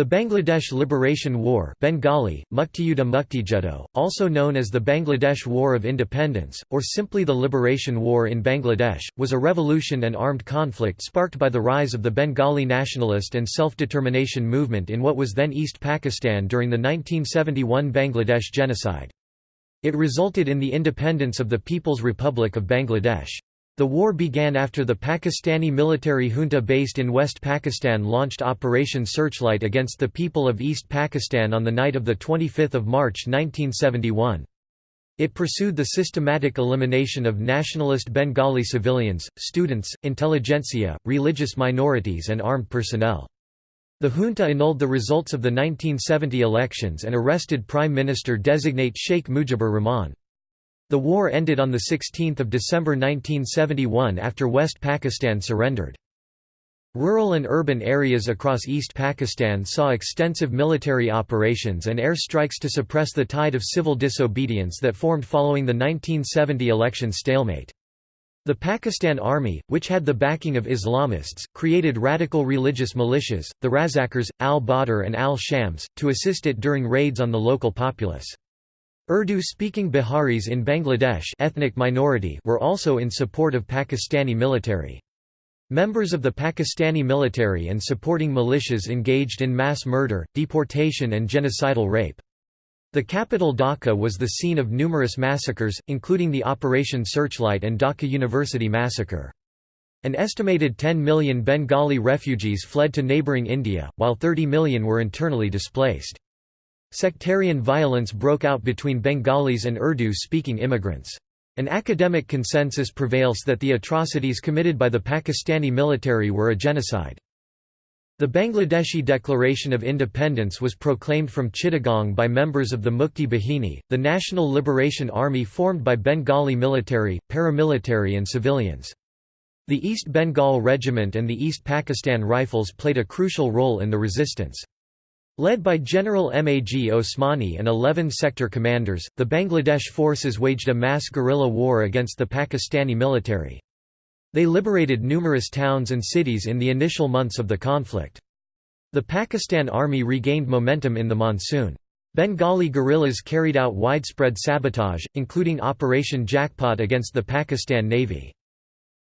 The Bangladesh Liberation War Bengali, Muktiyuddha also known as the Bangladesh War of Independence, or simply the Liberation War in Bangladesh, was a revolution and armed conflict sparked by the rise of the Bengali nationalist and self-determination movement in what was then East Pakistan during the 1971 Bangladesh genocide. It resulted in the independence of the People's Republic of Bangladesh. The war began after the Pakistani military junta based in West Pakistan launched Operation Searchlight against the people of East Pakistan on the night of 25 March 1971. It pursued the systematic elimination of nationalist Bengali civilians, students, intelligentsia, religious minorities and armed personnel. The junta annulled the results of the 1970 elections and arrested Prime Minister-designate Sheikh Mujibur Rahman. The war ended on 16 December 1971 after West Pakistan surrendered. Rural and urban areas across East Pakistan saw extensive military operations and air strikes to suppress the tide of civil disobedience that formed following the 1970 election stalemate. The Pakistan Army, which had the backing of Islamists, created radical religious militias, the Razakars, al-Badr and al-Shams, to assist it during raids on the local populace. Urdu-speaking Biharis in Bangladesh ethnic minority were also in support of Pakistani military. Members of the Pakistani military and supporting militias engaged in mass murder, deportation and genocidal rape. The capital Dhaka was the scene of numerous massacres, including the Operation Searchlight and Dhaka University massacre. An estimated 10 million Bengali refugees fled to neighbouring India, while 30 million were internally displaced. Sectarian violence broke out between Bengalis and Urdu-speaking immigrants. An academic consensus prevails that the atrocities committed by the Pakistani military were a genocide. The Bangladeshi Declaration of Independence was proclaimed from Chittagong by members of the Mukti Bahini, the National Liberation Army formed by Bengali military, paramilitary and civilians. The East Bengal Regiment and the East Pakistan Rifles played a crucial role in the resistance. Led by General Mag Osmani and 11 sector commanders, the Bangladesh forces waged a mass guerrilla war against the Pakistani military. They liberated numerous towns and cities in the initial months of the conflict. The Pakistan Army regained momentum in the monsoon. Bengali guerrillas carried out widespread sabotage, including Operation Jackpot against the Pakistan Navy.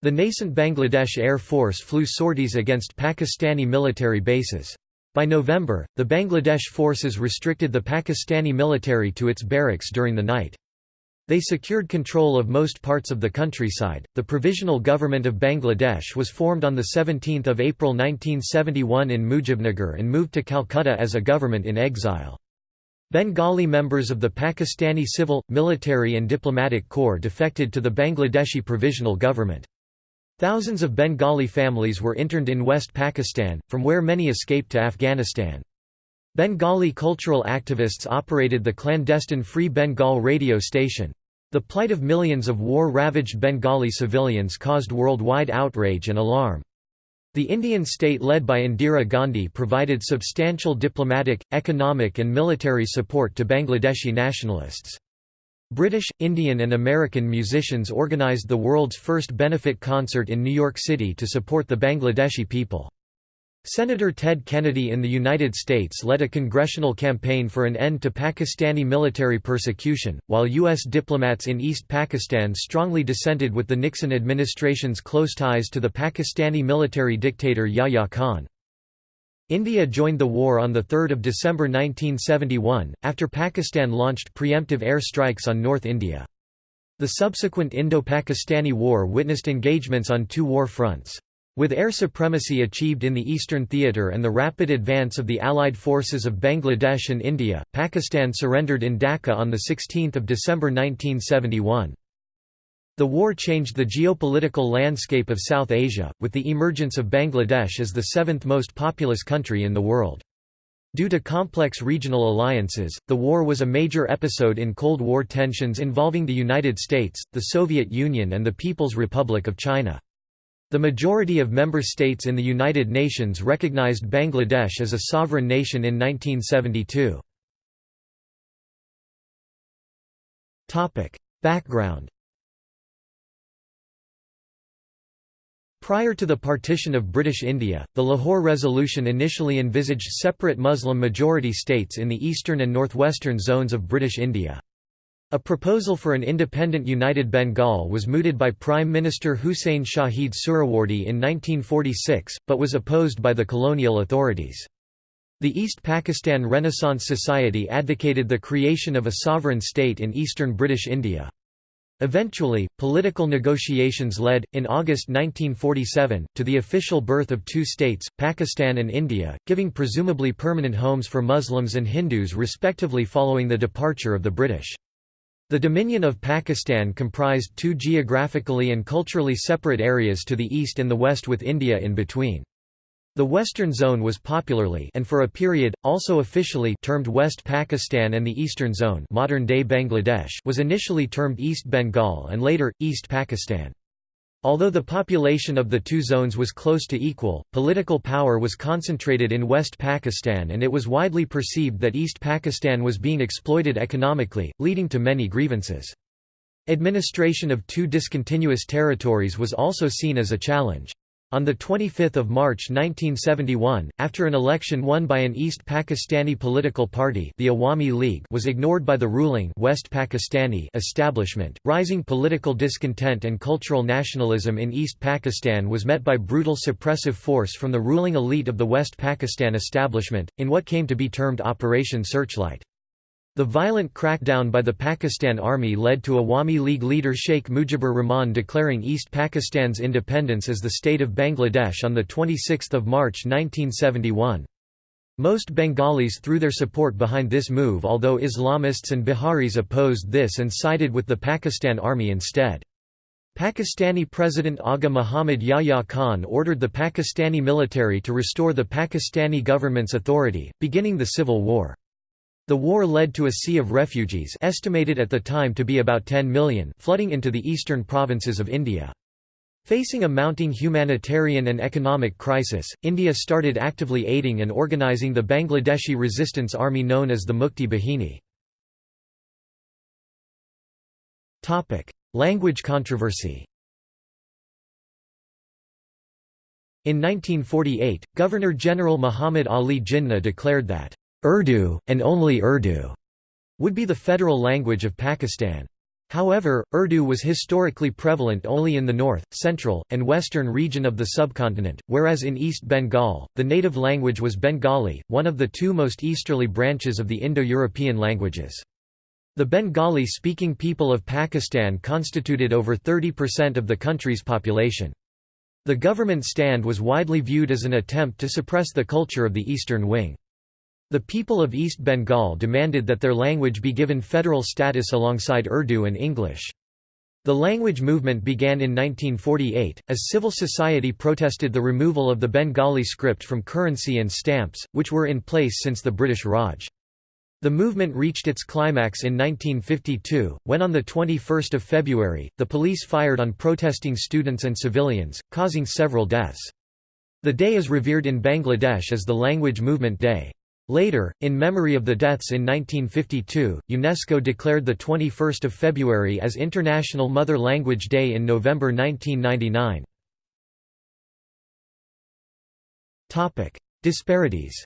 The nascent Bangladesh Air Force flew sorties against Pakistani military bases. By November, the Bangladesh forces restricted the Pakistani military to its barracks during the night. They secured control of most parts of the countryside. The Provisional Government of Bangladesh was formed on 17 April 1971 in Mujibnagar and moved to Calcutta as a government in exile. Bengali members of the Pakistani civil, military and diplomatic corps defected to the Bangladeshi Provisional Government. Thousands of Bengali families were interned in West Pakistan, from where many escaped to Afghanistan. Bengali cultural activists operated the clandestine Free Bengal radio station. The plight of millions of war-ravaged Bengali civilians caused worldwide outrage and alarm. The Indian state led by Indira Gandhi provided substantial diplomatic, economic and military support to Bangladeshi nationalists. British, Indian and American musicians organized the world's first benefit concert in New York City to support the Bangladeshi people. Senator Ted Kennedy in the United States led a congressional campaign for an end to Pakistani military persecution, while U.S. diplomats in East Pakistan strongly dissented with the Nixon administration's close ties to the Pakistani military dictator Yahya Khan. India joined the war on 3 December 1971, after Pakistan launched preemptive air strikes on North India. The subsequent Indo-Pakistani War witnessed engagements on two war fronts. With air supremacy achieved in the Eastern Theatre and the rapid advance of the Allied forces of Bangladesh and India, Pakistan surrendered in Dhaka on 16 December 1971. The war changed the geopolitical landscape of South Asia, with the emergence of Bangladesh as the seventh most populous country in the world. Due to complex regional alliances, the war was a major episode in Cold War tensions involving the United States, the Soviet Union and the People's Republic of China. The majority of member states in the United Nations recognized Bangladesh as a sovereign nation in 1972. Background Prior to the partition of British India, the Lahore Resolution initially envisaged separate Muslim-majority states in the eastern and northwestern zones of British India. A proposal for an independent United Bengal was mooted by Prime Minister Hussein Shahid Suhrawardy in 1946, but was opposed by the colonial authorities. The East Pakistan Renaissance Society advocated the creation of a sovereign state in eastern British India. Eventually, political negotiations led, in August 1947, to the official birth of two states, Pakistan and India, giving presumably permanent homes for Muslims and Hindus respectively following the departure of the British. The Dominion of Pakistan comprised two geographically and culturally separate areas to the east and the west with India in between. The Western Zone was popularly and for a period, also officially termed West Pakistan and the Eastern Zone modern-day Bangladesh was initially termed East Bengal and later, East Pakistan. Although the population of the two zones was close to equal, political power was concentrated in West Pakistan and it was widely perceived that East Pakistan was being exploited economically, leading to many grievances. Administration of two discontinuous territories was also seen as a challenge. On 25 March 1971, after an election won by an East Pakistani political party the Awami League was ignored by the ruling West Pakistani establishment, rising political discontent and cultural nationalism in East Pakistan was met by brutal suppressive force from the ruling elite of the West Pakistan establishment, in what came to be termed Operation Searchlight. The violent crackdown by the Pakistan Army led to Awami League leader Sheikh Mujibur Rahman declaring East Pakistan's independence as the state of Bangladesh on 26 March 1971. Most Bengalis threw their support behind this move although Islamists and Biharis opposed this and sided with the Pakistan Army instead. Pakistani President Agha Muhammad Yahya Khan ordered the Pakistani military to restore the Pakistani government's authority, beginning the civil war. The war led to a sea of refugees estimated at the time to be about 10 million flooding into the eastern provinces of India. Facing a mounting humanitarian and economic crisis, India started actively aiding and organising the Bangladeshi resistance army known as the Mukti Bahini. Language controversy In 1948, Governor-General Muhammad Ali Jinnah declared that Urdu, and only Urdu, would be the federal language of Pakistan. However, Urdu was historically prevalent only in the north, central, and western region of the subcontinent, whereas in East Bengal, the native language was Bengali, one of the two most easterly branches of the Indo-European languages. The Bengali-speaking people of Pakistan constituted over 30% of the country's population. The government stand was widely viewed as an attempt to suppress the culture of the eastern wing. The people of East Bengal demanded that their language be given federal status alongside Urdu and English. The language movement began in 1948, as civil society protested the removal of the Bengali script from currency and stamps, which were in place since the British Raj. The movement reached its climax in 1952, when on 21 February, the police fired on protesting students and civilians, causing several deaths. The day is revered in Bangladesh as the Language Movement Day. Later, in memory of the deaths in 1952, UNESCO declared 21 February as International Mother Language Day in November 1999. Disparities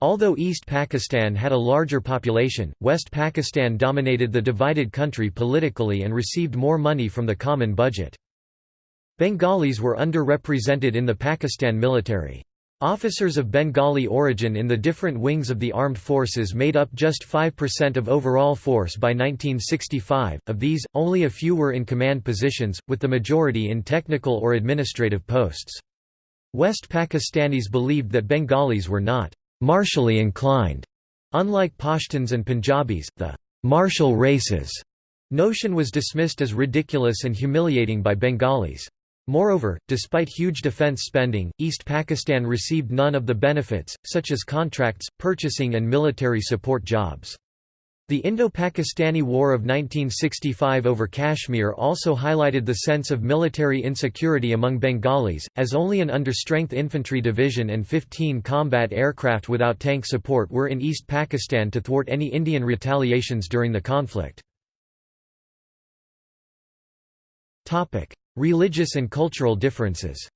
Although East Pakistan had a larger population, West Pakistan dominated the divided country politically and received more money from the common budget. Bengalis were underrepresented in the Pakistan military. Officers of Bengali origin in the different wings of the armed forces made up just 5% of overall force by 1965, of these, only a few were in command positions, with the majority in technical or administrative posts. West Pakistanis believed that Bengalis were not «martially inclined». Unlike Pashtuns and Punjabis, the «martial races» notion was dismissed as ridiculous and humiliating by Bengalis. Moreover, despite huge defense spending, East Pakistan received none of the benefits, such as contracts, purchasing and military support jobs. The Indo-Pakistani War of 1965 over Kashmir also highlighted the sense of military insecurity among Bengalis, as only an understrength infantry division and 15 combat aircraft without tank support were in East Pakistan to thwart any Indian retaliations during the conflict. Religious and cultural differences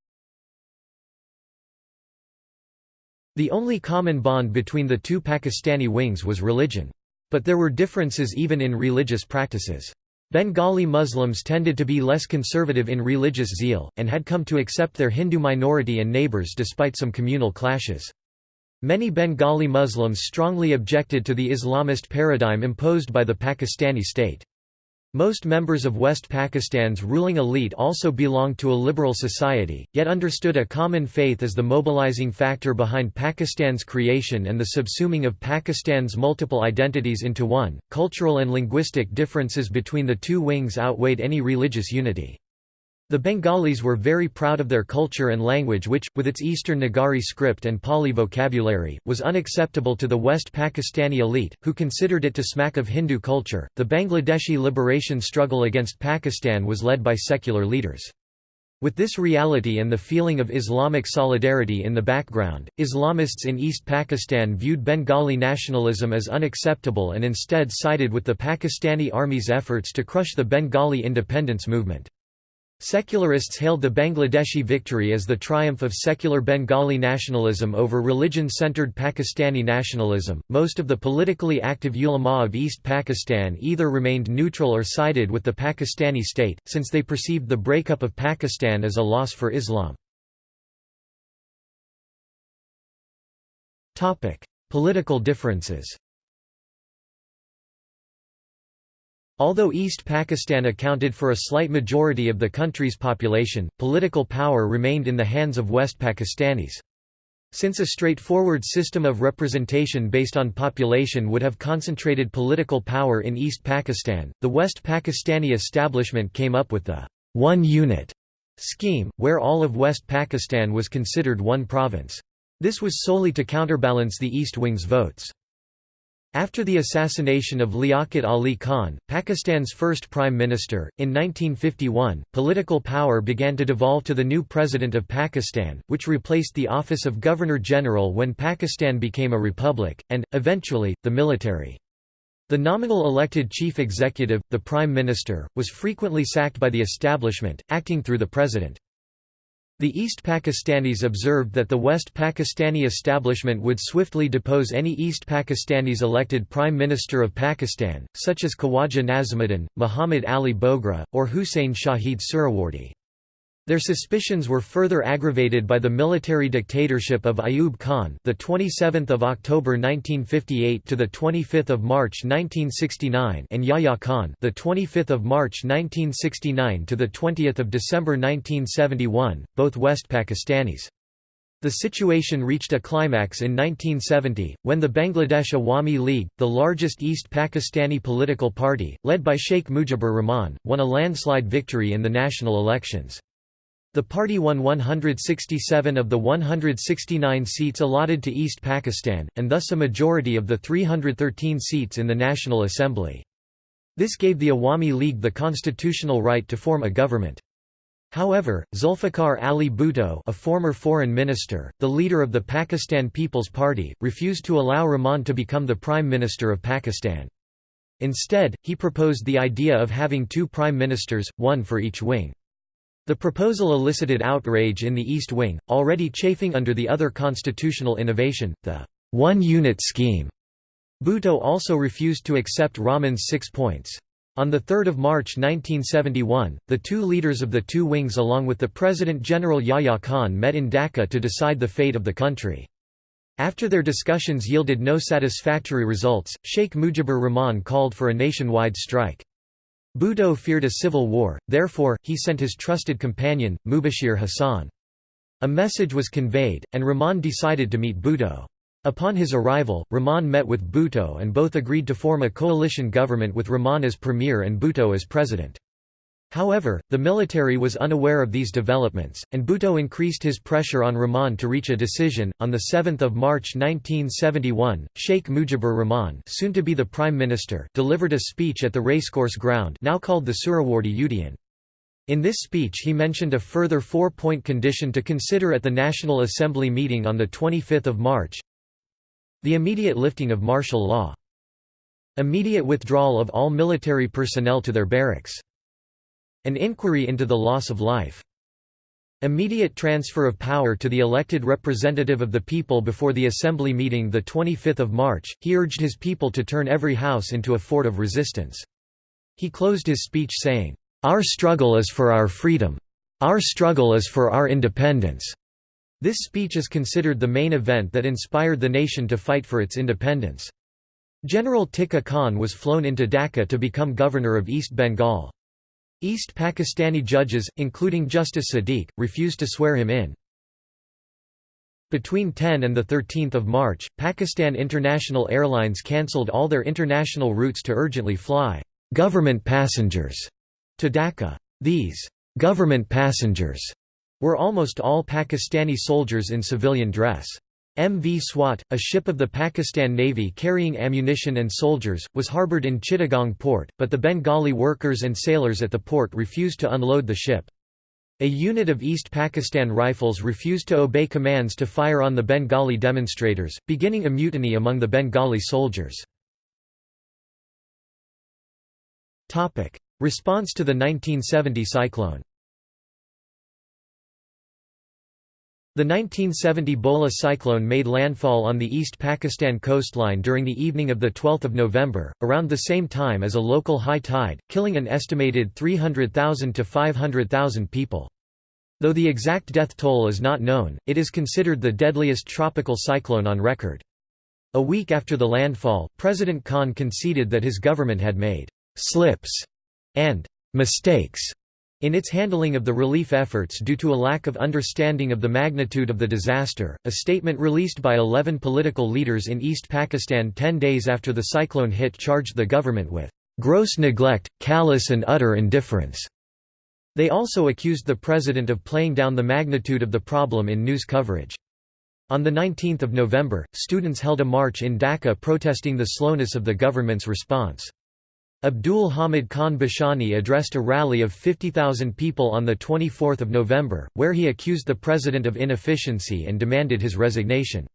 The only common bond between the two Pakistani wings was religion. But there were differences even in religious practices. Bengali Muslims tended to be less conservative in religious zeal, and had come to accept their Hindu minority and neighbours despite some communal clashes. Many Bengali Muslims strongly objected to the Islamist paradigm imposed by the Pakistani state. Most members of West Pakistan's ruling elite also belonged to a liberal society, yet understood a common faith as the mobilizing factor behind Pakistan's creation and the subsuming of Pakistan's multiple identities into one. Cultural and linguistic differences between the two wings outweighed any religious unity. The Bengalis were very proud of their culture and language which, with its Eastern Nagari script and Pali vocabulary, was unacceptable to the West Pakistani elite, who considered it to smack of Hindu culture. The Bangladeshi liberation struggle against Pakistan was led by secular leaders. With this reality and the feeling of Islamic solidarity in the background, Islamists in East Pakistan viewed Bengali nationalism as unacceptable and instead sided with the Pakistani army's efforts to crush the Bengali independence movement. Secularists hailed the Bangladeshi victory as the triumph of secular Bengali nationalism over religion centered Pakistani nationalism. Most of the politically active ulama of East Pakistan either remained neutral or sided with the Pakistani state, since they perceived the breakup of Pakistan as a loss for Islam. Political differences Although East Pakistan accounted for a slight majority of the country's population, political power remained in the hands of West Pakistanis. Since a straightforward system of representation based on population would have concentrated political power in East Pakistan, the West Pakistani establishment came up with the one unit scheme, where all of West Pakistan was considered one province. This was solely to counterbalance the East Wing's votes. After the assassination of Liaquat Ali Khan, Pakistan's first prime minister, in 1951, political power began to devolve to the new president of Pakistan, which replaced the office of governor-general when Pakistan became a republic, and, eventually, the military. The nominal elected chief executive, the prime minister, was frequently sacked by the establishment, acting through the president. The East Pakistanis observed that the West Pakistani establishment would swiftly depose any East Pakistanis elected Prime Minister of Pakistan, such as Khawaja Nazimuddin, Muhammad Ali Bogra, or Hussein Shahid Suhrawardy. Their suspicions were further aggravated by the military dictatorship of Ayub Khan, the 27th of October 1958 to the 25th of March 1969, and Yahya Khan, the 25th of March 1969 to the 20th of December 1971, both West Pakistanis. The situation reached a climax in 1970, when the Bangladesh Awami League, the largest East Pakistani political party, led by Sheikh Mujibur Rahman, won a landslide victory in the national elections. The party won 167 of the 169 seats allotted to East Pakistan, and thus a majority of the 313 seats in the National Assembly. This gave the Awami League the constitutional right to form a government. However, Zulfikar Ali Bhutto a former foreign minister, the leader of the Pakistan People's Party, refused to allow Rahman to become the Prime Minister of Pakistan. Instead, he proposed the idea of having two prime ministers, one for each wing. The proposal elicited outrage in the East Wing, already chafing under the other constitutional innovation, the one-unit scheme. Bhutto also refused to accept Rahman's six points. On 3 March 1971, the two leaders of the two wings along with the President-General Yahya Khan met in Dhaka to decide the fate of the country. After their discussions yielded no satisfactory results, Sheikh Mujibur Rahman called for a nationwide strike. Bhutto feared a civil war, therefore, he sent his trusted companion, Mubashir Hassan. A message was conveyed, and Rahman decided to meet Bhutto. Upon his arrival, Rahman met with Bhutto and both agreed to form a coalition government with Rahman as premier and Bhutto as president. However, the military was unaware of these developments, and Bhutto increased his pressure on Rahman to reach a decision. On 7 March 1971, Sheikh Mujibur Rahman, soon to be the prime minister, delivered a speech at the racecourse ground, now called the Suhrawardy Udyaan. In this speech, he mentioned a further four-point condition to consider at the National Assembly meeting on the 25th of March: the immediate lifting of martial law, immediate withdrawal of all military personnel to their barracks An inquiry into the loss of life. Immediate transfer of power to the elected representative of the people before the assembly meeting 25 March, he urged his people to turn every house into a fort of resistance. He closed his speech saying, "'Our struggle is for our freedom. Our struggle is for our independence." This speech is considered the main event that inspired the nation to fight for its independence. General Tikka Khan was flown into Dhaka to become governor of East Bengal. East Pakistani judges, including Justice Sadiq, refused to swear him in. Between 10 and 13 March, Pakistan International Airlines cancelled all their international routes to urgently fly «government passengers» to Dhaka. These «government passengers» were almost all Pakistani soldiers in civilian dress. MV Swat, a ship of the Pakistan Navy carrying ammunition and soldiers, was harboured in Chittagong port, but the Bengali workers and sailors at the port refused to unload the ship. A unit of East Pakistan Rifles refused to obey commands to fire on the Bengali demonstrators, beginning a mutiny among the Bengali soldiers. Response to the 1970 cyclone The 1970 Bhola cyclone made landfall on the East Pakistan coastline during the evening of 12 November, around the same time as a local high tide, killing an estimated 300,000 to 500,000 people. Though the exact death toll is not known, it is considered the deadliest tropical cyclone on record. A week after the landfall, President Khan conceded that his government had made «slips» and «mistakes» In its handling of the relief efforts due to a lack of understanding of the magnitude of the disaster, a statement released by 11 political leaders in East Pakistan 10 days after the cyclone hit charged the government with gross neglect, callous and utter indifference. They also accused the president of playing down the magnitude of the problem in news coverage. On 19 November, students held a march in Dhaka protesting the slowness of the government's response. Abdul Hamid Khan Bhashani addressed a rally of 50,000 people on 24 November, where he accused the president of inefficiency and demanded his resignation.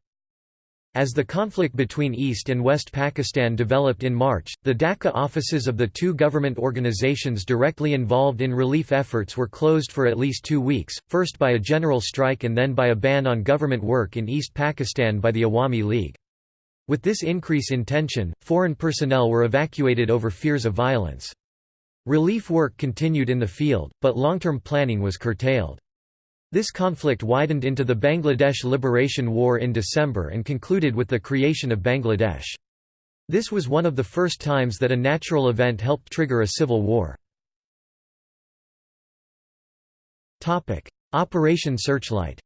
As the conflict between East and West Pakistan developed in March, the Dhaka offices of the two government organizations directly involved in relief efforts were closed for at least two weeks, first by a general strike and then by a ban on government work in East Pakistan by the Awami League. With this increase in tension, foreign personnel were evacuated over fears of violence. Relief work continued in the field, but long-term planning was curtailed. This conflict widened into the Bangladesh Liberation War in December and concluded with the creation of Bangladesh. This was one of the first times that a natural event helped trigger a civil war. Operation Searchlight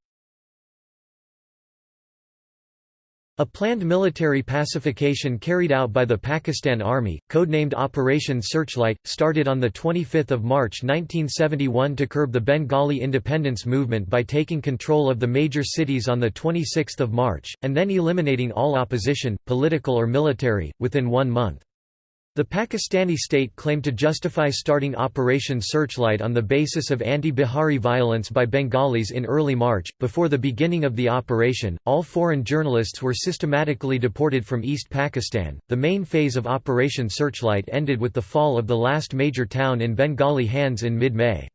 A planned military pacification carried out by the Pakistan Army, codenamed Operation Searchlight, started on 25 March 1971 to curb the Bengali independence movement by taking control of the major cities on 26 March, and then eliminating all opposition, political or military, within one month. The Pakistani state claimed to justify starting Operation Searchlight on the basis of anti-Bihari violence by Bengalis in early March. Before the beginning of the operation, all foreign journalists were systematically deported from East Pakistan. The main phase of Operation Searchlight ended with the fall of the last major town in Bengali hands in mid-May.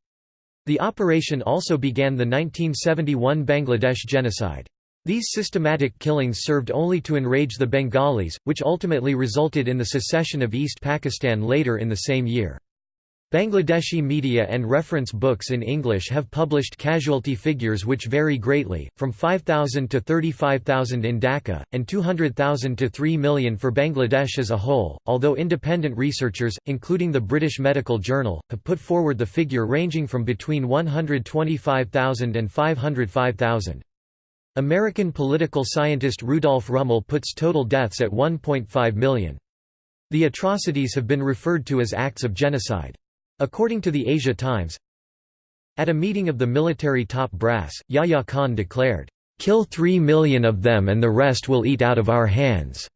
The operation also began the 1971 Bangladesh genocide. These systematic killings served only to enrage the Bengalis, which ultimately resulted in the secession of East Pakistan later in the same year. Bangladeshi media and reference books in English have published casualty figures which vary greatly, from 5,000 to 35,000 in Dhaka, and 200,000 to 3 million for Bangladesh as a whole, although independent researchers, including the British Medical Journal, have put forward the figure ranging from between 125,000 and 505,000. American political scientist Rudolf Rummel puts total deaths at 1.5 million. The atrocities have been referred to as acts of genocide. According to the Asia Times, at a meeting of the military top brass, Yahya Khan declared, "'Kill three million of them and the rest will eat out of our hands'".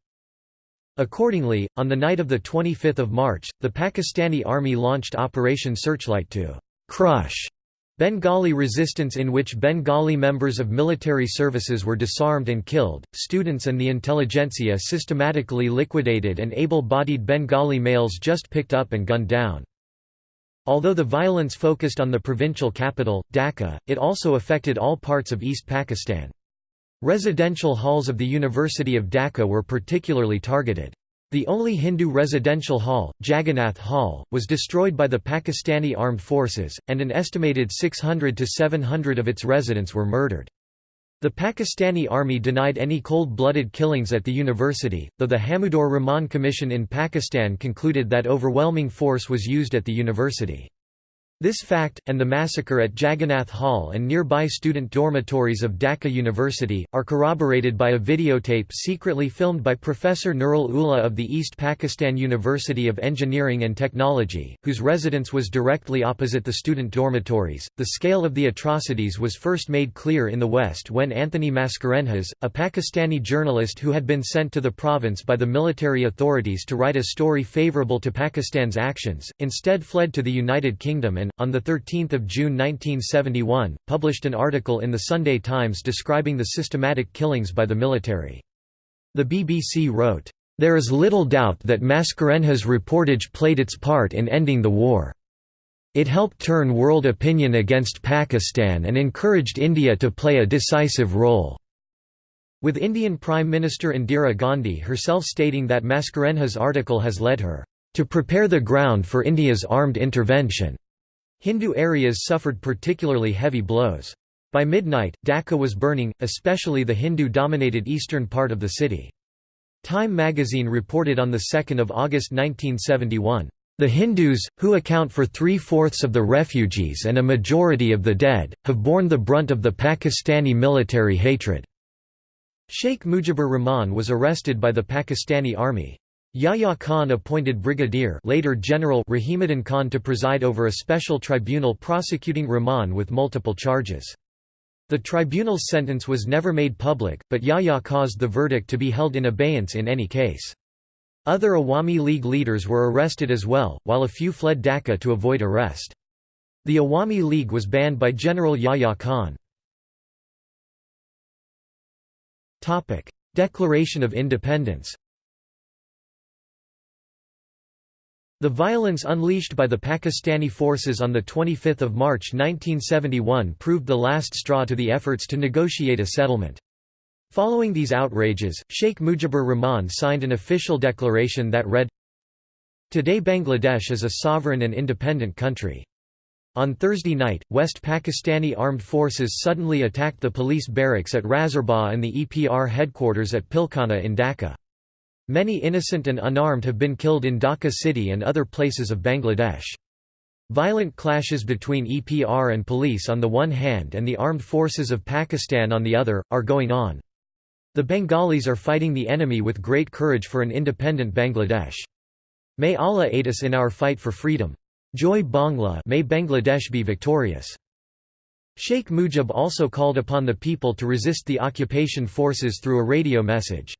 Accordingly, on the night of 25 March, the Pakistani army launched Operation Searchlight to "'crush' Bengali resistance in which Bengali members of military services were disarmed and killed, students and the intelligentsia systematically liquidated and able-bodied Bengali males just picked up and gunned down. Although the violence focused on the provincial capital, Dhaka, it also affected all parts of East Pakistan. Residential halls of the University of Dhaka were particularly targeted. The only Hindu residential hall, Jagannath Hall, was destroyed by the Pakistani armed forces, and an estimated 600 to 700 of its residents were murdered. The Pakistani army denied any cold-blooded killings at the university, though the Hamoodur Rahman Commission in Pakistan concluded that overwhelming force was used at the university. This fact, and the massacre at Jagannath Hall and nearby student dormitories of Dhaka University, are corroborated by a videotape secretly filmed by Professor Nurul Ullah of the East Pakistan University of Engineering and Technology, whose residence was directly opposite the student dormitories. The scale of the atrocities was first made clear in the West when Anthony Mascarenhas, a Pakistani journalist who had been sent to the province by the military authorities to write a story favorable to Pakistan's actions, instead fled to the United Kingdom and, on 13 June 1971, published an article in the Sunday Times describing the systematic killings by the military. The BBC wrote, "...there is little doubt that Mascarenhas' reportage played its part in ending the war. It helped turn world opinion against Pakistan and encouraged India to play a decisive role." With Indian Prime Minister Indira Gandhi herself stating that Mascarenhas' article has led her to prepare the ground for India's armed intervention. Hindu areas suffered particularly heavy blows. By midnight, Dhaka was burning, especially the Hindu-dominated eastern part of the city. Time magazine reported on 2 August 1971, "...the Hindus, who account for three-fourths of the refugees and a majority of the dead, have borne the brunt of the Pakistani military hatred." Sheikh Mujibur Rahman was arrested by the Pakistani army. Yahya Khan appointed Brigadier later General Rahimuddin Khan to preside over a special tribunal prosecuting Rahman with multiple charges. The tribunal's sentence was never made public, but Yahya caused the verdict to be held in abeyance in any case. Other Awami League leaders were arrested as well, while a few fled Dhaka to avoid arrest. The Awami League was banned by General Yahya Khan. Declaration of Independence The violence unleashed by the Pakistani forces on 25 March 1971 proved the last straw to the efforts to negotiate a settlement. Following these outrages, Sheikh Mujibur Rahman signed an official declaration that read, Today Bangladesh is a sovereign and independent country. On Thursday night, West Pakistani armed forces suddenly attacked the police barracks at Rajarbagh and the EPR headquarters at Pilkhana in Dhaka. Many innocent and unarmed have been killed in Dhaka city and other places of Bangladesh. Violent clashes between EPR and police on the one hand and the armed forces of Pakistan on the other, are going on. The Bengalis are fighting the enemy with great courage for an independent Bangladesh. May Allah aid us in our fight for freedom. Joy Bangla may Bangladesh be victorious. Sheikh Mujib also called upon the people to resist the occupation forces through a radio message.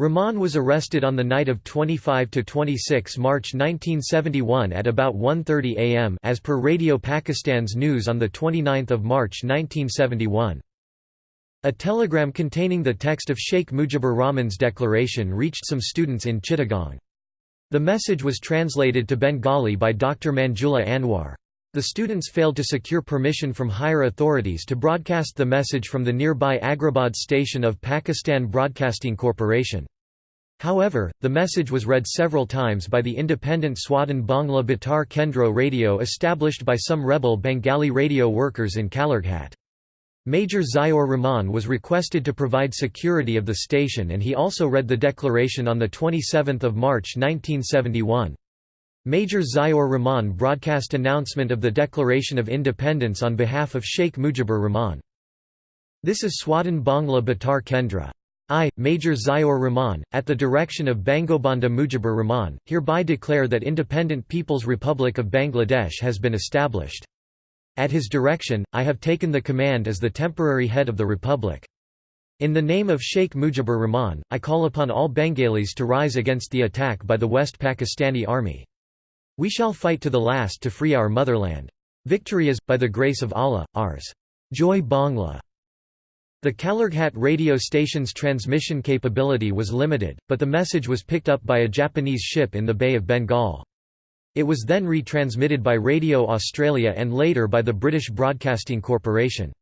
Rahman was arrested on the night of 25–26 March 1971 at about 1.30 am as per Radio Pakistan's news on 29 March 1971. A telegram containing the text of Sheikh Mujibur Rahman's declaration reached some students in Chittagong. The message was translated to Bengali by Dr. Manjula Anwar. The students failed to secure permission from higher authorities to broadcast the message from the nearby Agrabad station of Pakistan Broadcasting Corporation. However, the message was read several times by the independent Swadhin Bangla Betar Kendra radio established by some rebel Bengali radio workers in Kalurghat. Major Ziaur Rahman was requested to provide security of the station and he also read the declaration on 27 March 1971. Major Ziaur Rahman broadcast announcement of the Declaration of Independence on behalf of Sheikh Mujibur Rahman. This is Swadhin Bangla Betar Kendra. I, Major Ziaur Rahman, at the direction of Bangabandhu Mujibur Rahman, hereby declare that Independent People's Republic of Bangladesh has been established. At his direction, I have taken the command as the temporary head of the Republic. In the name of Sheikh Mujibur Rahman, I call upon all Bengalis to rise against the attack by the West Pakistani Army. We shall fight to the last to free our motherland. Victory is, by the grace of Allah, ours. Joy Bangla. The Kalurghat radio station's transmission capability was limited, but the message was picked up by a Japanese ship in the Bay of Bengal. It was then retransmitted by Radio Australia and later by the British Broadcasting Corporation.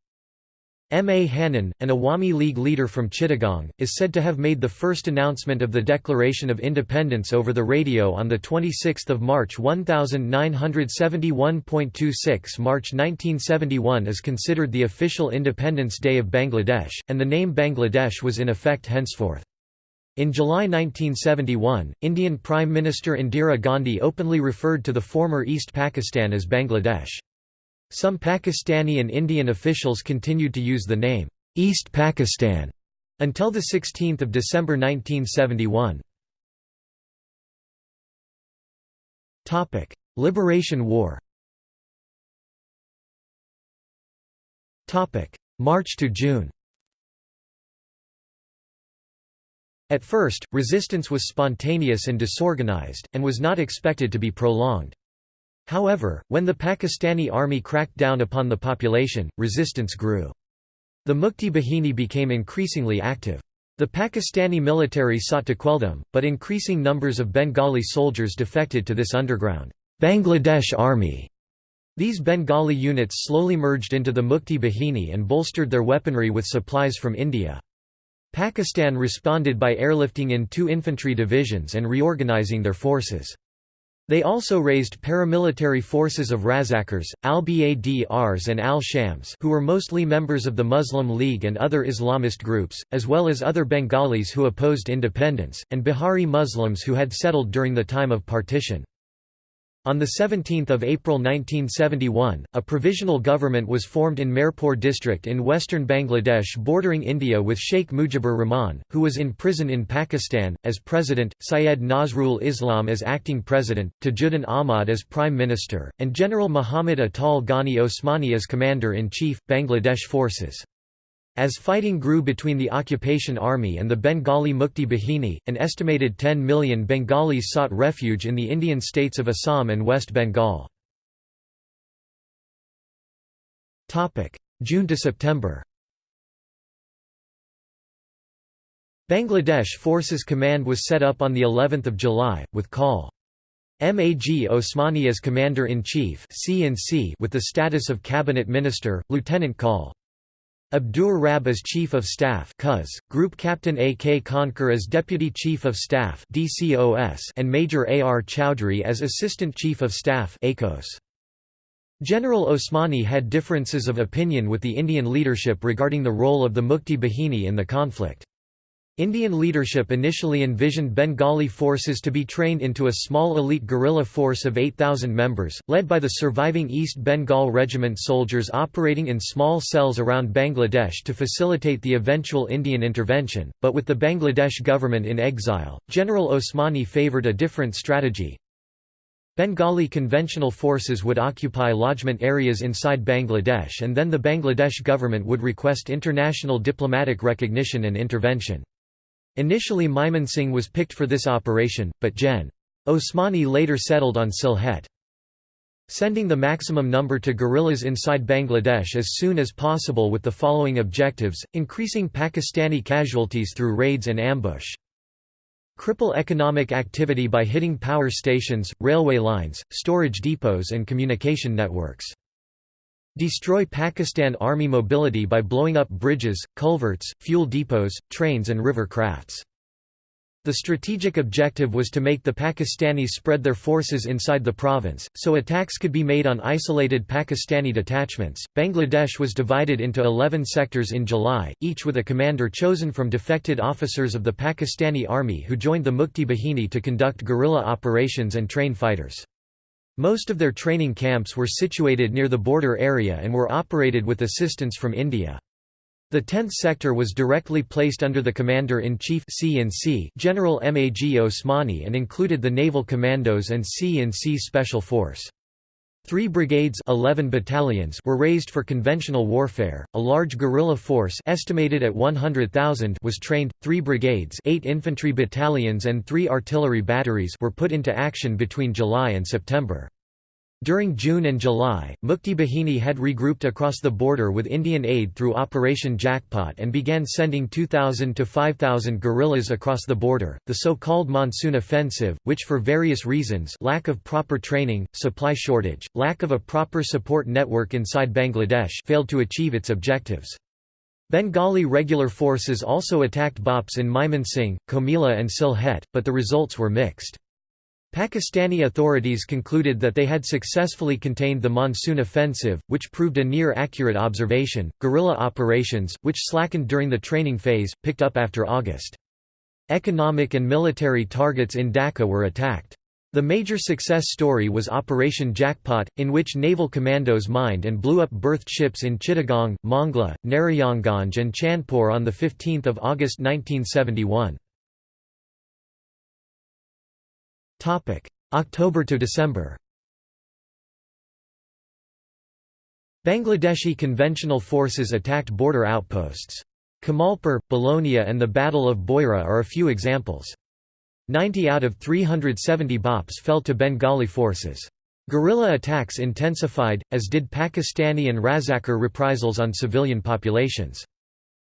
M. A. Hannan, an Awami League leader from Chittagong, is said to have made the first announcement of the Declaration of Independence over the radio on 26 March 1971.26 March 1971 is considered the official Independence Day of Bangladesh, and the name Bangladesh was in effect henceforth. In July 1971, Indian Prime Minister Indira Gandhi openly referred to the former East Pakistan as Bangladesh. Some Pakistani and Indian officials continued to use the name, East Pakistan, until 16 December 1971. Liberation War March to June At first, resistance was spontaneous and disorganized, and was not expected to be prolonged. However, when the Pakistani army cracked down upon the population, resistance grew. The Mukti Bahini became increasingly active. The Pakistani military sought to quell them, but increasing numbers of Bengali soldiers defected to this underground Bangladesh army. These Bengali units slowly merged into the Mukti Bahini and bolstered their weaponry with supplies from India. Pakistan responded by airlifting in two infantry divisions and reorganizing their forces. They also raised paramilitary forces of Razakars, al-Badrs and al-Shams who were mostly members of the Muslim League and other Islamist groups, as well as other Bengalis who opposed independence, and Bihari Muslims who had settled during the time of partition. On 17 April 1971, a provisional government was formed in Meherpur district in western Bangladesh bordering India with Sheikh Mujibur Rahman, who was in prison in Pakistan, as president, Syed Nazrul Islam as acting president, Tajuddin Ahmad as prime minister, and General Muhammad Ataul Ghani Osmani as commander-in-chief, Bangladesh forces. As fighting grew between the occupation army and the Bengali Mukti Bahini, an estimated 10 million Bengalis sought refuge in the Indian states of Assam and West Bengal. June to September Bangladesh Forces Command was set up on the 11th of July with Col. MAG Osmani as Commander-in-Chief with the status of Cabinet Minister, Lieutenant Col. Abdur Rab as Chief of Staff CUS, Group Captain A. K. Khandker as Deputy Chief of Staff DCOS, and Major A. R. Chowdhury as Assistant Chief of Staff ACOS. General Osmani had differences of opinion with the Indian leadership regarding the role of the Mukti Bahini in the conflict. Indian leadership initially envisioned Bengali forces to be trained into a small elite guerrilla force of 8,000 members, led by the surviving East Bengal Regiment soldiers operating in small cells around Bangladesh to facilitate the eventual Indian intervention, but with the Bangladesh government in exile, General Osmani favoured a different strategy. Bengali conventional forces would occupy lodgement areas inside Bangladesh and then the Bangladesh government would request international diplomatic recognition and intervention. Initially Mymensingh was picked for this operation, but Gen. Osmani later settled on Sylhet. Sending the maximum number to guerrillas inside Bangladesh as soon as possible with the following objectives, increasing Pakistani casualties through raids and ambush. Cripple economic activity by hitting power stations, railway lines, storage depots and communication networks. Destroy Pakistan Army mobility by blowing up bridges, culverts, fuel depots, trains and river crafts. The strategic objective was to make the Pakistanis spread their forces inside the province, so attacks could be made on isolated Pakistani detachments. Bangladesh was divided into 11 sectors in July, each with a commander chosen from defected officers of the Pakistani army who joined the Mukti Bahini to conduct guerrilla operations and train fighters. Most of their training camps were situated near the border area and were operated with assistance from India. The 10th sector was directly placed under the Commander-in-Chief General Mag Osmani and included the Naval Commandos and C&C Special Force. Three brigades 11 battalions were raised for conventional warfare, a large guerrilla force estimated at 100,000 was trained, three brigades eight infantry battalions and three artillery batteries were put into action between July and September. During June and July, Mukti Bahini had regrouped across the border with Indian aid through Operation Jackpot and began sending 2,000 to 5,000 guerrillas across the border. The so-called monsoon offensive, which for various reasons lack of proper training, supply shortage, lack of a proper support network inside Bangladesh failed to achieve its objectives. Bengali regular forces also attacked BOPs in Mymensingh, Comilla and Sylhet, but the results were mixed. Pakistani authorities concluded that they had successfully contained the monsoon offensive, which proved a near-accurate observation. Guerrilla operations, which slackened during the training phase, picked up after August. Economic and military targets in Dhaka were attacked. The major success story was Operation Jackpot, in which naval commandos mined and blew up berthed ships in Chittagong, Mongla, Narayanganj and Chandpur on 15 August 1971. October to December Bangladeshi conventional forces attacked border outposts. Kamalpur, Belonia and the Battle of Boyra are a few examples. 90 out of 370 BOPs fell to Bengali forces. Guerrilla attacks intensified, as did Pakistani and Razakar reprisals on civilian populations.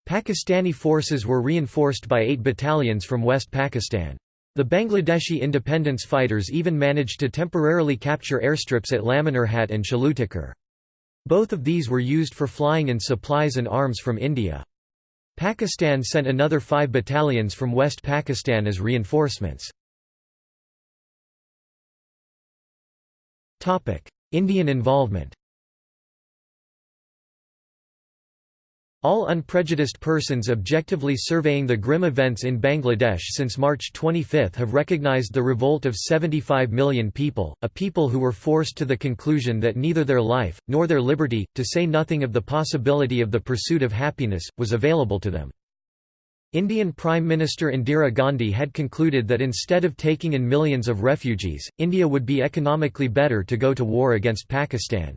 Pakistani forces were reinforced by eight battalions from West Pakistan. The Bangladeshi independence fighters even managed to temporarily capture airstrips at Lalmonirhat and Shalutikar. Both of these were used for flying in supplies and arms from India. Pakistan sent another five battalions from West Pakistan as reinforcements. Indian involvement All unprejudiced persons objectively surveying the grim events in Bangladesh since March 25 have recognized the revolt of 75 million people, a people who were forced to the conclusion that neither their life, nor their liberty, to say nothing of the possibility of the pursuit of happiness, was available to them. Indian Prime Minister Indira Gandhi had concluded that instead of taking in millions of refugees, India would be economically better to go to war against Pakistan.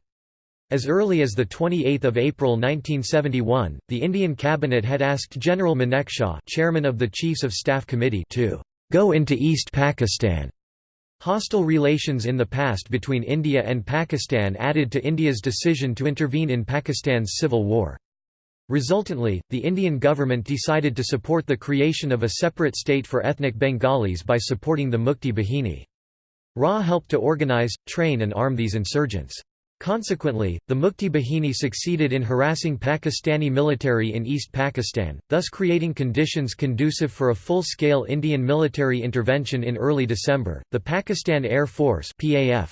As early as 28 April 1971, the Indian cabinet had asked General Manekshaw chairman of the Chiefs of Staff Committee to «go into East Pakistan». Hostile relations in the past between India and Pakistan added to India's decision to intervene in Pakistan's civil war. Resultantly, the Indian government decided to support the creation of a separate state for ethnic Bengalis by supporting the Mukti Bahini. RAW helped to organize, train and arm these insurgents. Consequently, the Mukti Bahini succeeded in harassing Pakistani military in East Pakistan, thus creating conditions conducive for a full-scale Indian military intervention in early December. The Pakistan Air Force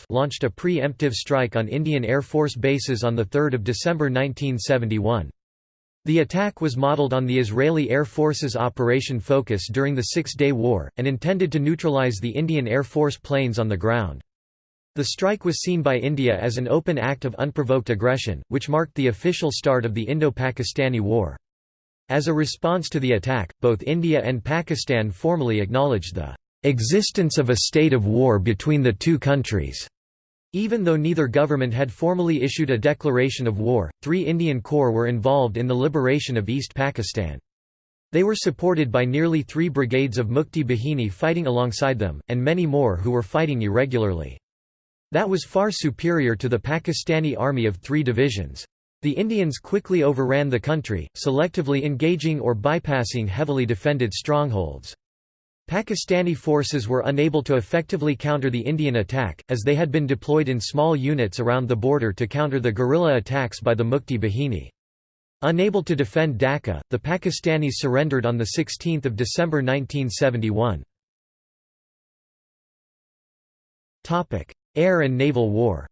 launched a pre-emptive strike on Indian Air Force bases on the 3rd of December 1971. The attack was modeled on the Israeli Air Force's Operation Focus during the Six-Day War, and intended to neutralize the Indian Air Force planes on the ground. The strike was seen by India as an open act of unprovoked aggression, which marked the official start of the Indo-Pakistani War. As a response to the attack, both India and Pakistan formally acknowledged the existence of a state of war between the two countries. Even though neither government had formally issued a declaration of war, three Indian Corps were involved in the liberation of East Pakistan. They were supported by nearly three brigades of Mukti Bahini fighting alongside them, and many more who were fighting irregularly. That was far superior to the Pakistani army of three divisions. The Indians quickly overran the country, selectively engaging or bypassing heavily defended strongholds. Pakistani forces were unable to effectively counter the Indian attack, as they had been deployed in small units around the border to counter the guerrilla attacks by the Mukti Bahini. Unable to defend Dhaka, the Pakistanis surrendered on 16 December 1971. Air and naval war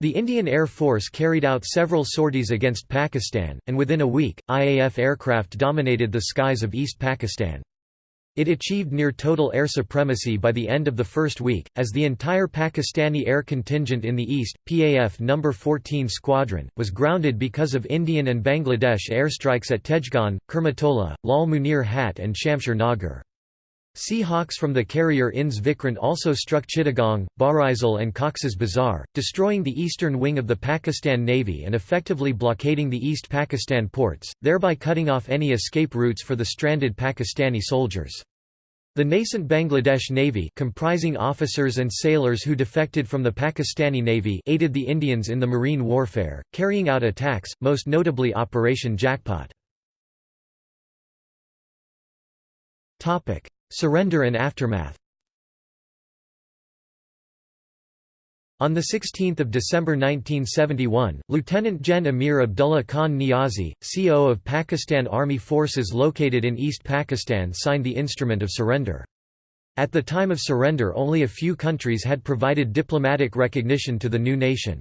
The Indian Air Force carried out several sorties against Pakistan, and within a week, IAF aircraft dominated the skies of East Pakistan. It achieved near total air supremacy by the end of the first week, as the entire Pakistani air contingent in the east, PAF No. 14 Squadron, was grounded because of Indian and Bangladesh airstrikes at Tejgaon, Kurmitola, Lalmonirhat and Shamsher Nagar. Seahawks from the carrier INS Vikrant also struck Chittagong, Barisal and Cox's Bazar, destroying the eastern wing of the Pakistan Navy and effectively blockading the East Pakistan ports, thereby cutting off any escape routes for the stranded Pakistani soldiers. The nascent Bangladesh Navy comprising officers and sailors who defected from the Pakistani Navy aided the Indians in the marine warfare, carrying out attacks, most notably Operation Jackpot. Surrender and aftermath On 16 December 1971, Lieutenant Gen Amir Abdullah Khan Niazi, CO of Pakistan Army Forces located in East Pakistan signed the Instrument of Surrender. At the time of surrender only a few countries had provided diplomatic recognition to the new nation.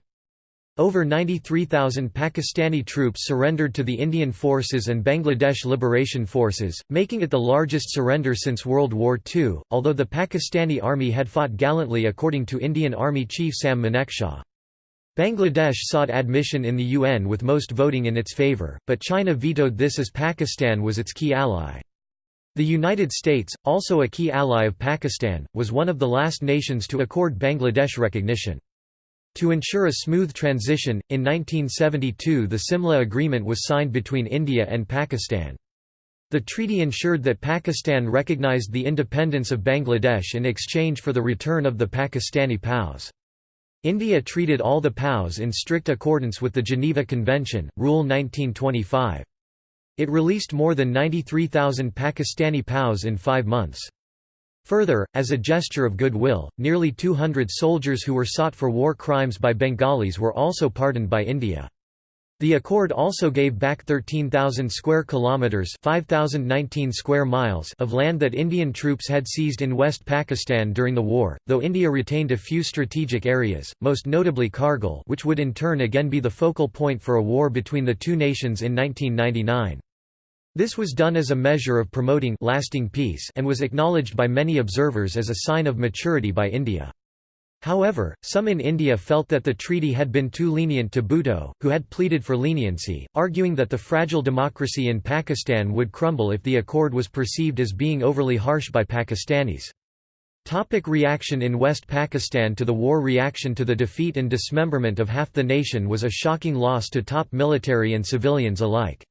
Over 93,000 Pakistani troops surrendered to the Indian Forces and Bangladesh Liberation Forces, making it the largest surrender since World War II, although the Pakistani army had fought gallantly according to Indian Army Chief Sam Manekshaw. Bangladesh sought admission in the UN with most voting in its favour, but China vetoed this as Pakistan was its key ally. The United States, also a key ally of Pakistan, was one of the last nations to accord Bangladesh recognition. To ensure a smooth transition, in 1972 the Simla Agreement was signed between India and Pakistan. The treaty ensured that Pakistan recognized the independence of Bangladesh in exchange for the return of the Pakistani POWs. India treated all the POWs in strict accordance with the Geneva Convention, Rule 1925. It released more than 93,000 Pakistani POWs in five months. Further, as a gesture of goodwill, nearly 200 soldiers who were sought for war crimes by Bengalis were also pardoned by India. The accord also gave back 13,000 square kilometers, 5,019 square miles of land that Indian troops had seized in West Pakistan during the war, though India retained a few strategic areas, most notably Kargil, which would in turn again be the focal point for a war between the two nations in 1999. This was done as a measure of promoting lasting peace and was acknowledged by many observers as a sign of maturity by India. However, some in India felt that the treaty had been too lenient to Bhutto, who had pleaded for leniency, arguing that the fragile democracy in Pakistan would crumble if the accord was perceived as being overly harsh by Pakistanis. Topic reaction In West Pakistan to the war Reaction to the defeat and dismemberment of half the nation was a shocking loss to top military and civilians alike.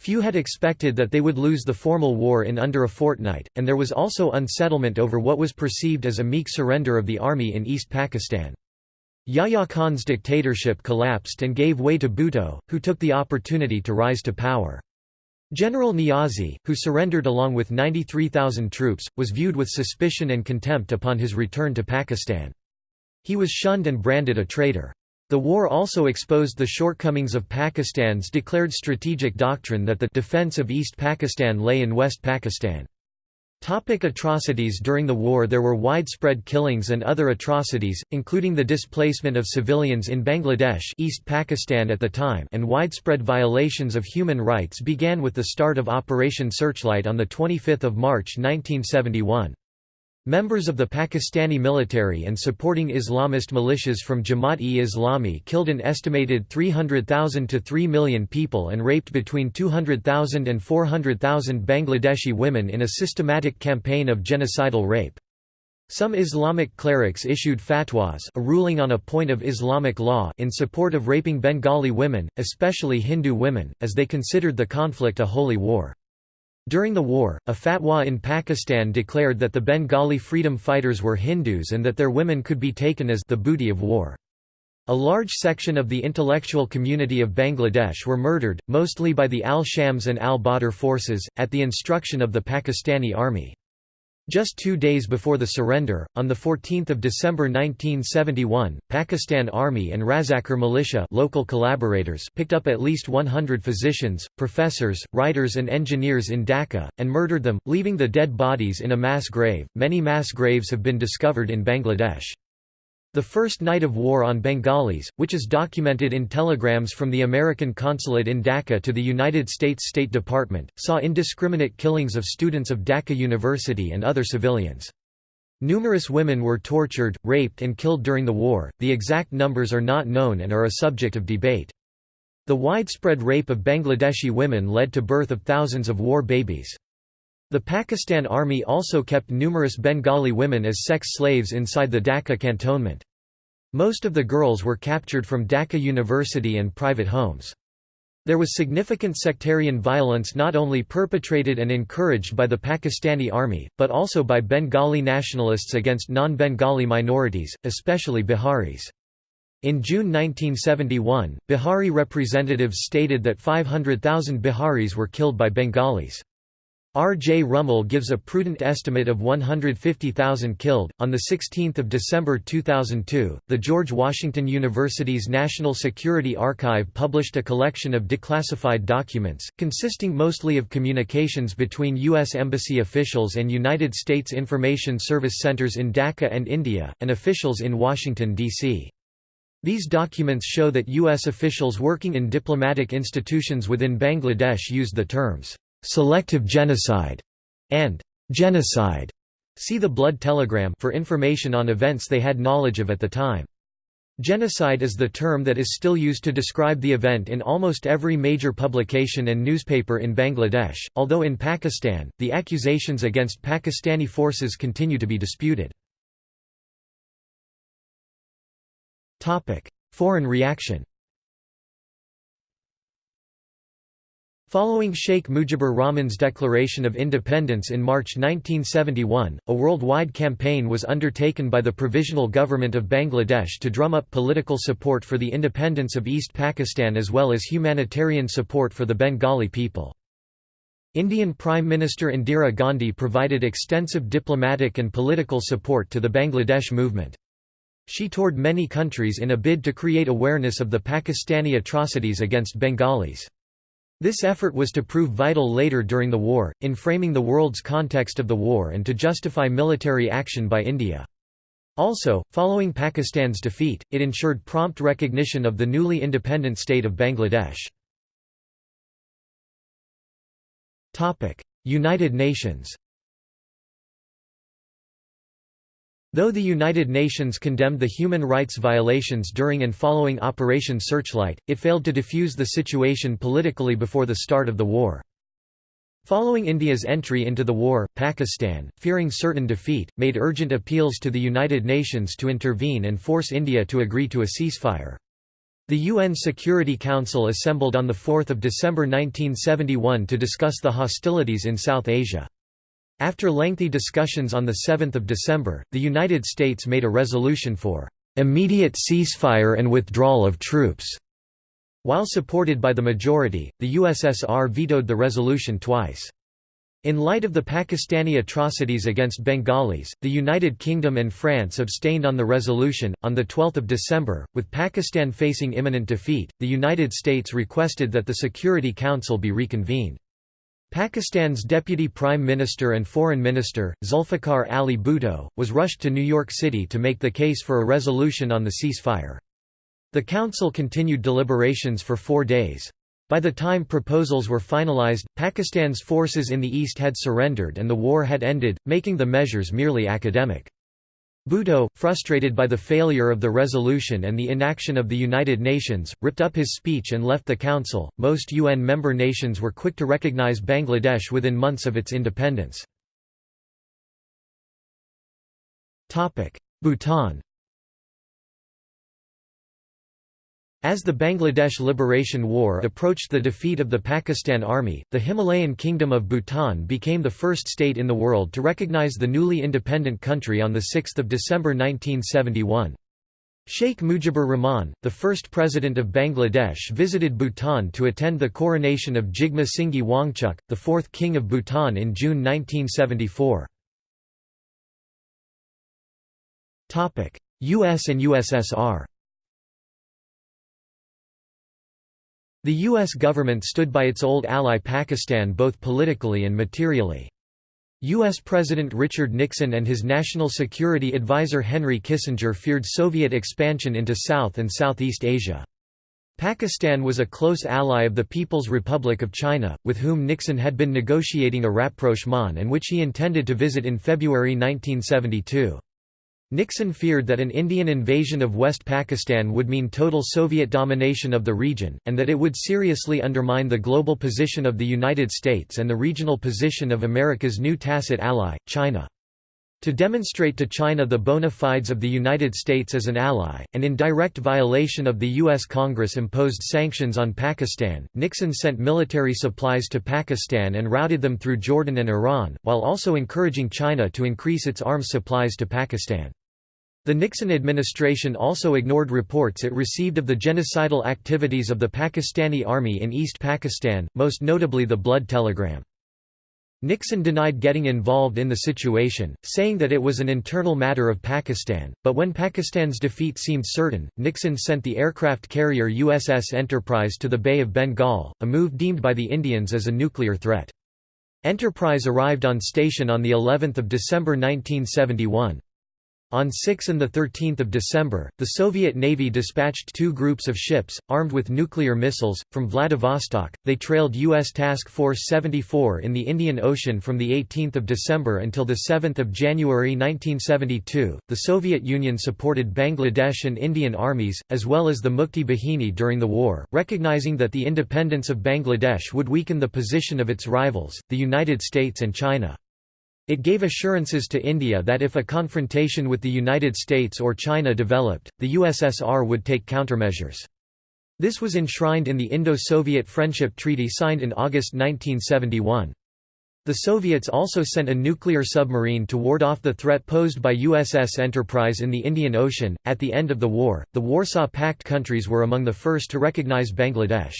Few had expected that they would lose the formal war in under a fortnight, and there was also unsettlement over what was perceived as a meek surrender of the army in East Pakistan. Yahya Khan's dictatorship collapsed and gave way to Bhutto, who took the opportunity to rise to power. General Niazi, who surrendered along with 93,000 troops, was viewed with suspicion and contempt upon his return to Pakistan. He was shunned and branded a traitor. The war also exposed the shortcomings of Pakistan's declared strategic doctrine that the defense of East Pakistan lay in West Pakistan. Topic atrocities During the war there were widespread killings and other atrocities, including the displacement of civilians in Bangladesh East Pakistan at the time and widespread violations of human rights began with the start of Operation Searchlight on 25 March 1971. Members of the Pakistani military and supporting Islamist militias from Jamaat-e-Islami killed an estimated 300,000 to 3 million people and raped between 200,000 and 400,000 Bangladeshi women in a systematic campaign of genocidal rape. Some Islamic clerics issued fatwas a ruling on a point of Islamic law in support of raping Bengali women, especially Hindu women, as they considered the conflict a holy war. During the war, a fatwa in Pakistan declared that the Bengali freedom fighters were Hindus and that their women could be taken as the booty of war. A large section of the intellectual community of Bangladesh were murdered, mostly by the Al-Shams and al-Badr forces, at the instruction of the Pakistani army. Just two days before the surrender, on 14 December 1971, Pakistan Army and Razakar militia local collaborators picked up at least 100 physicians, professors, writers and engineers in Dhaka, and murdered them, leaving the dead bodies in a mass grave. Many mass graves have been discovered in Bangladesh. The First Night of War on Bengalis, which is documented in telegrams from the American consulate in Dhaka to the United States State Department, saw indiscriminate killings of students of Dhaka University and other civilians. Numerous women were tortured, raped and killed during the war, the exact numbers are not known and are a subject of debate. The widespread rape of Bangladeshi women led to birth of thousands of war babies. The Pakistan Army also kept numerous Bengali women as sex slaves inside the Dhaka cantonment. Most of the girls were captured from Dhaka University and private homes. There was significant sectarian violence not only perpetrated and encouraged by the Pakistani army, but also by Bengali nationalists against non-Bengali minorities, especially Biharis. In June 1971, Bihari representatives stated that 500,000 Biharis were killed by Bengalis. R. J. Rummel gives a prudent estimate of 150,000 killed. On 16 December 2002, the George Washington University's National Security Archive published a collection of declassified documents, consisting mostly of communications between U.S. Embassy officials and United States Information Service centers in Dhaka and India, and officials in Washington, D.C. These documents show that U.S. officials working in diplomatic institutions within Bangladesh used the terms selective genocide, and genocide. See the Blood Telegram for information on events they had knowledge of at the time. Genocide is the term that is still used to describe the event in almost every major publication and newspaper in Bangladesh, although in Pakistan, the accusations against Pakistani forces continue to be disputed. Foreign reaction Following Sheikh Mujibur Rahman's declaration of independence in March 1971, a worldwide campaign was undertaken by the Provisional Government of Bangladesh to drum up political support for the independence of East Pakistan as well as humanitarian support for the Bengali people. Indian Prime Minister Indira Gandhi provided extensive diplomatic and political support to the Bangladesh movement. She toured many countries in a bid to create awareness of the Pakistani atrocities against Bengalis. This effort was to prove vital later during the war, in framing the world's context of the war and to justify military action by India. Also, following Pakistan's defeat, it ensured prompt recognition of the newly independent state of Bangladesh. United Nations Though the United Nations condemned the human rights violations during and following Operation Searchlight, it failed to defuse the situation politically before the start of the war. Following India's entry into the war, Pakistan, fearing certain defeat, made urgent appeals to the United Nations to intervene and force India to agree to a ceasefire. The UN Security Council assembled on 4 December 1971 to discuss the hostilities in South Asia. After lengthy discussions on 7 December, the United States made a resolution for "...immediate ceasefire and withdrawal of troops." While supported by the majority, the USSR vetoed the resolution twice. In light of the Pakistani atrocities against Bengalis, the United Kingdom and France abstained on the resolution. On the 12th of December, with Pakistan facing imminent defeat, the United States requested that the Security Council be reconvened. Pakistan's Deputy Prime Minister and Foreign Minister, Zulfikar Ali Bhutto, was rushed to New York City to make the case for a resolution on the ceasefire. The Council continued deliberations for four days. By the time proposals were finalized, Pakistan's forces in the east had surrendered and the war had ended, making the measures merely academic. Bhutto, frustrated by the failure of the resolution and the inaction of the United Nations, ripped up his speech and left the Council. Most UN member nations were quick to recognize Bangladesh within months of its independence. Bhutan As the Bangladesh Liberation War approached the defeat of the Pakistan Army, the Himalayan Kingdom of Bhutan became the first state in the world to recognize the newly independent country on 6 December 1971. Sheikh Mujibur Rahman, the first president of Bangladesh visited Bhutan to attend the coronation of Jigme Singye Wangchuck, the fourth king of Bhutan in June 1974. US and USSR The U.S. government stood by its old ally Pakistan both politically and materially. U.S. President Richard Nixon and his national security advisor Henry Kissinger feared Soviet expansion into South and Southeast Asia. Pakistan was a close ally of the People's Republic of China, with whom Nixon had been negotiating a rapprochement and which he intended to visit in February 1972. Nixon feared that an Indian invasion of West Pakistan would mean total Soviet domination of the region, and that it would seriously undermine the global position of the United States and the regional position of America's new tacit ally, China. To demonstrate to China the bona fides of the United States as an ally, and in direct violation of the U.S. Congress imposed sanctions on Pakistan, Nixon sent military supplies to Pakistan and routed them through Jordan and Iran, while also encouraging China to increase its arms supplies to Pakistan. The Nixon administration also ignored reports it received of the genocidal activities of the Pakistani army in East Pakistan, most notably the Blood Telegram. Nixon denied getting involved in the situation, saying that it was an internal matter of Pakistan, but when Pakistan's defeat seemed certain, Nixon sent the aircraft carrier USS Enterprise to the Bay of Bengal, a move deemed by the Indians as a nuclear threat. Enterprise arrived on station on of December 1971. On 6 and 13 December, the Soviet Navy dispatched two groups of ships, armed with nuclear missiles, from Vladivostok. They trailed U.S. Task Force 74 in the Indian Ocean from 18 December until 7 January 1972. The Soviet Union supported Bangladesh and Indian armies, as well as the Mukti Bahini during the war, recognizing that the independence of Bangladesh would weaken the position of its rivals, the United States and China. It gave assurances to India that if a confrontation with the United States or China developed, the USSR would take countermeasures. This was enshrined in the Indo-Soviet Friendship Treaty signed in August 1971. The Soviets also sent a nuclear submarine to ward off the threat posed by USS Enterprise in the Indian Ocean. At the end of the war, the Warsaw Pact countries were among the first to recognize Bangladesh.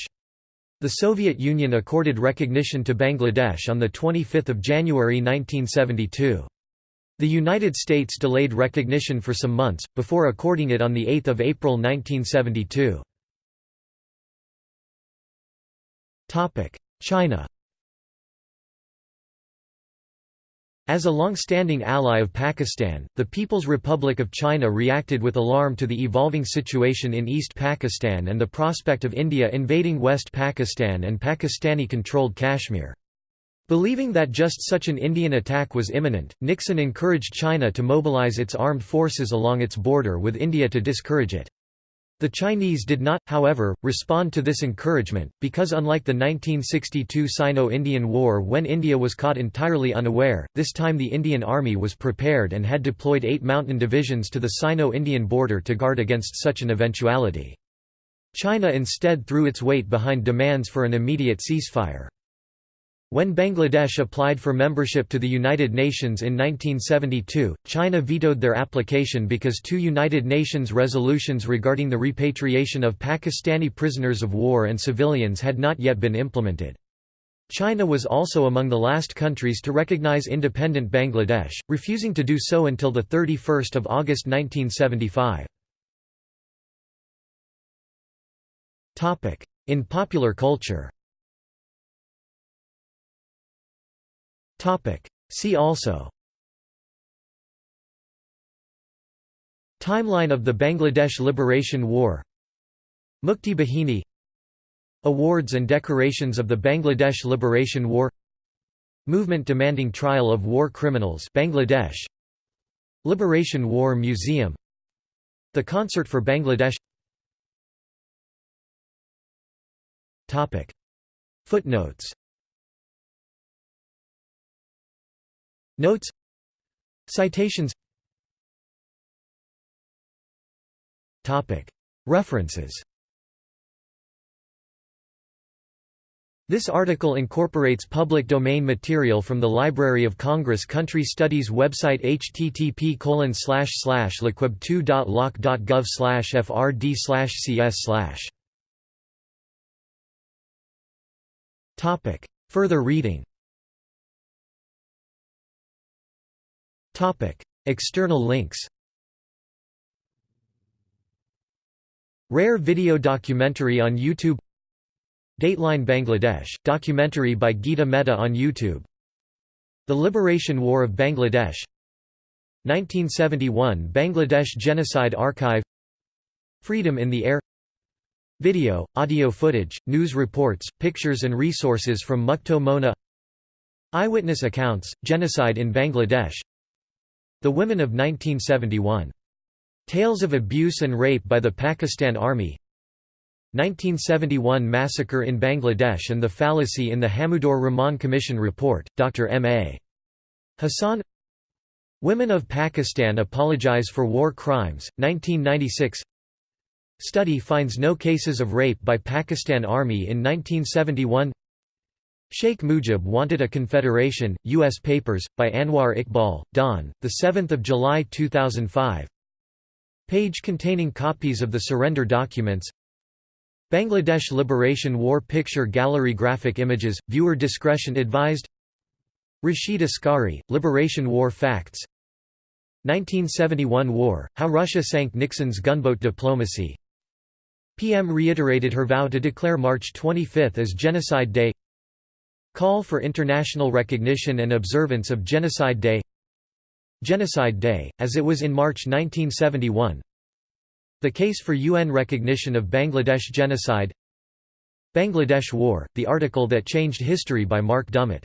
The Soviet Union accorded recognition to Bangladesh on 25 January 1972. The United States delayed recognition for some months, before according it on 8 April 1972. China As a long-standing ally of Pakistan, the People's Republic of China reacted with alarm to the evolving situation in East Pakistan and the prospect of India invading West Pakistan and Pakistani-controlled Kashmir. Believing that just such an Indian attack was imminent, Nixon encouraged China to mobilize its armed forces along its border with India to discourage it. The Chinese did not, however, respond to this encouragement, because unlike the 1962 Sino-Indian War when India was caught entirely unaware, this time the Indian Army was prepared and had deployed eight mountain divisions to the Sino-Indian border to guard against such an eventuality. China instead threw its weight behind demands for an immediate ceasefire. When Bangladesh applied for membership to the United Nations in 1972, China vetoed their application because two United Nations resolutions regarding the repatriation of Pakistani prisoners of war and civilians had not yet been implemented. China was also among the last countries to recognize independent Bangladesh, refusing to do so until 31 August 1975. In popular culture See also. Timeline of the Bangladesh Liberation War. Mukti Bahini. Awards and decorations of the Bangladesh Liberation War. Movement demanding trial of war criminals Bangladesh. Liberation War Museum. The Concert for Bangladesh. Footnotes Notes. Citations. References. This article incorporates public domain material from the Library of Congress Country Studies website http colon lcweb2.loc.gov frd cs slash. Further reading External links Rare video documentary on YouTube Dateline Bangladesh, documentary by Geeta Mehta on YouTube The Liberation War of Bangladesh 1971 Bangladesh Genocide Archive Freedom in the Air Video, audio footage, news reports, pictures and resources from Mukto Mona Eyewitness accounts, genocide in Bangladesh the Women of 1971. Tales of Abuse and Rape by the Pakistan Army 1971 Massacre in Bangladesh and the Fallacy in the Hamoodur Rahman Commission Report, Dr. M. A. Hassan Women of Pakistan apologize for war crimes, 1996 Study finds no cases of rape by Pakistan Army in 1971 Sheikh Mujib wanted a confederation, U.S. Papers, by Anwar Iqbal, Dawn, 7 July 2005 Page containing copies of the surrender documents. Bangladesh Liberation War Picture Gallery Graphic images, viewer discretion advised. Rashid Asghari, Liberation War Facts. 1971 War, How Russia Sank Nixon's Gunboat Diplomacy. PM reiterated her vow to declare March 25 as Genocide Day Call for international recognition and observance of Genocide Day. Genocide Day, as it was in March 1971 The case for UN recognition of Bangladesh genocide. Bangladesh War, the article that changed history by Mark Dummett